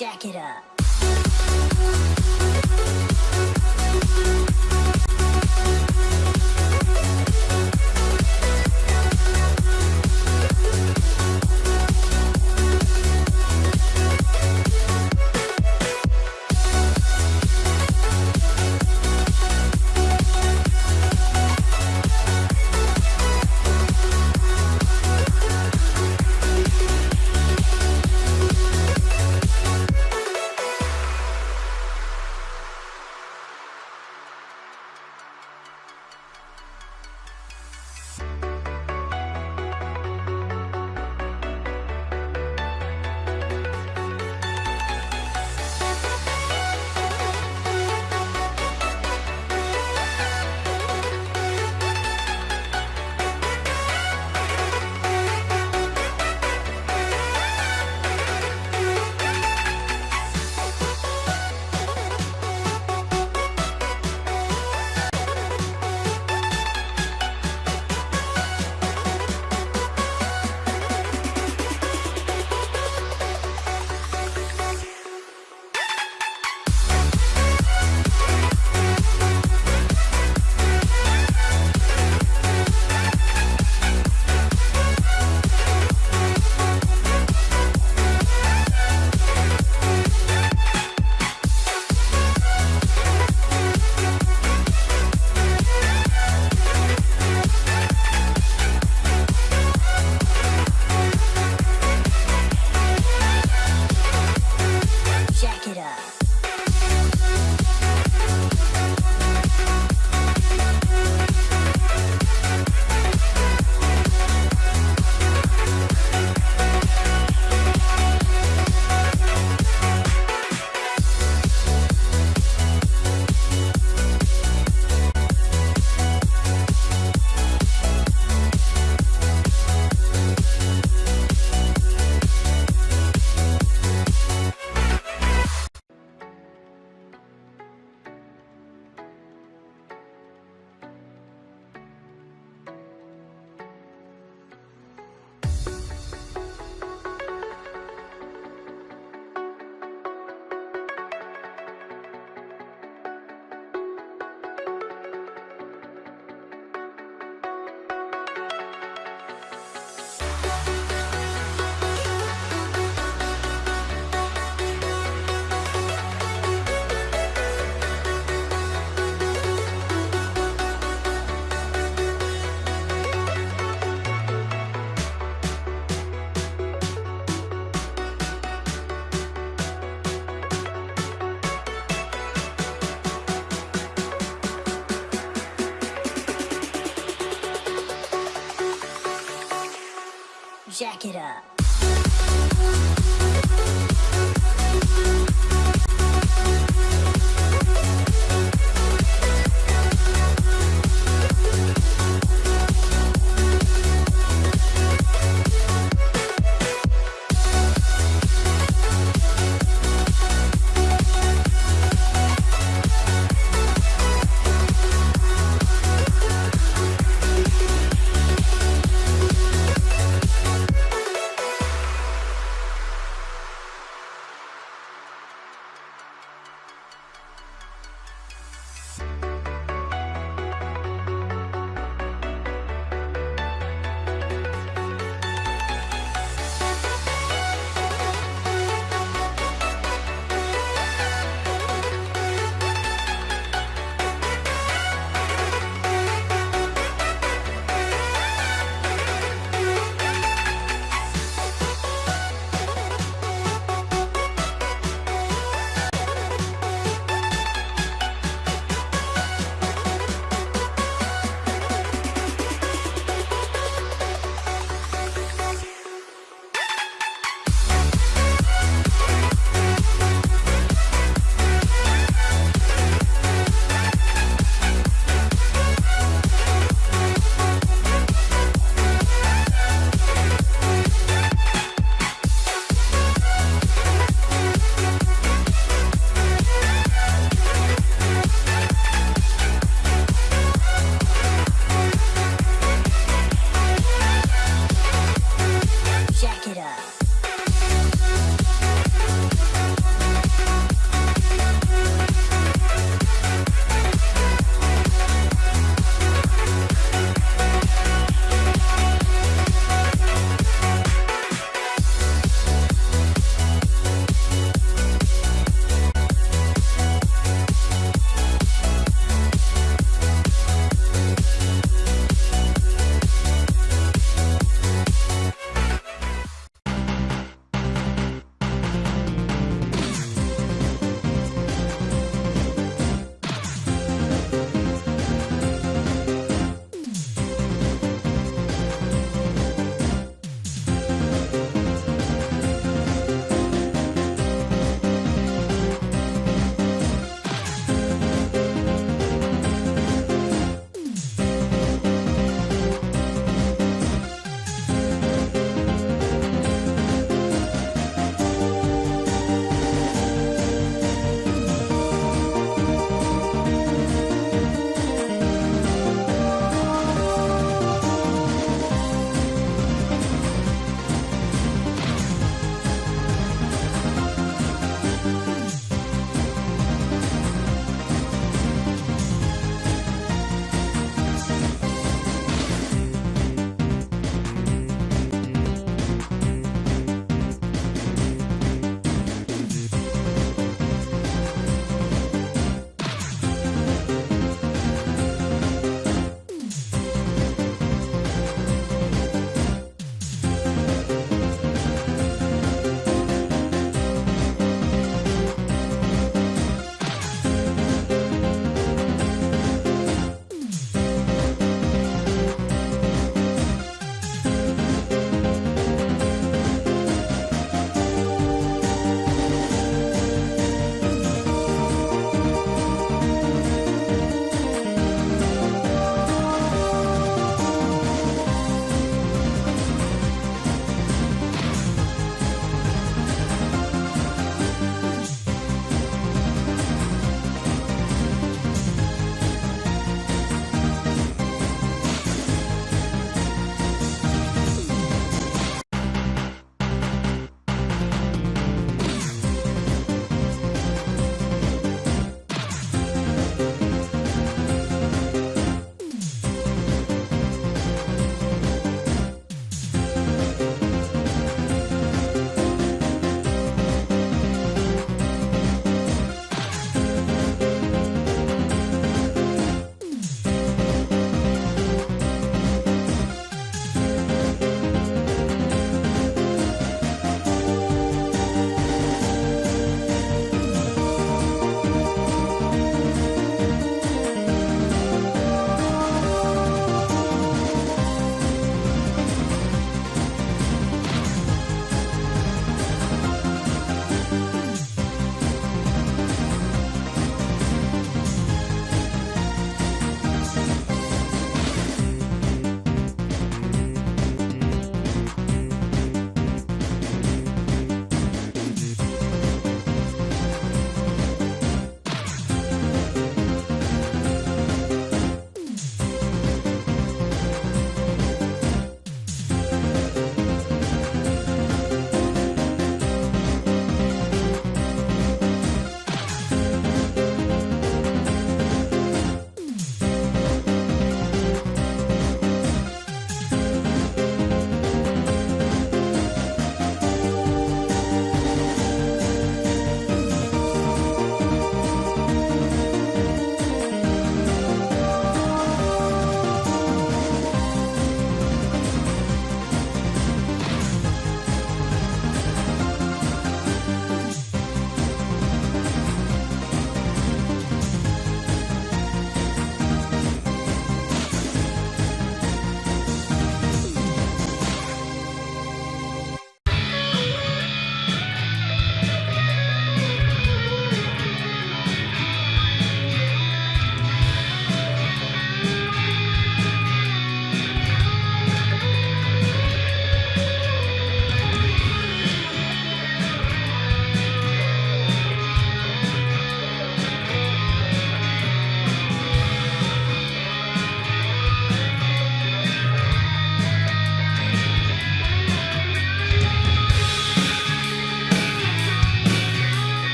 Jack it up. Jack it up.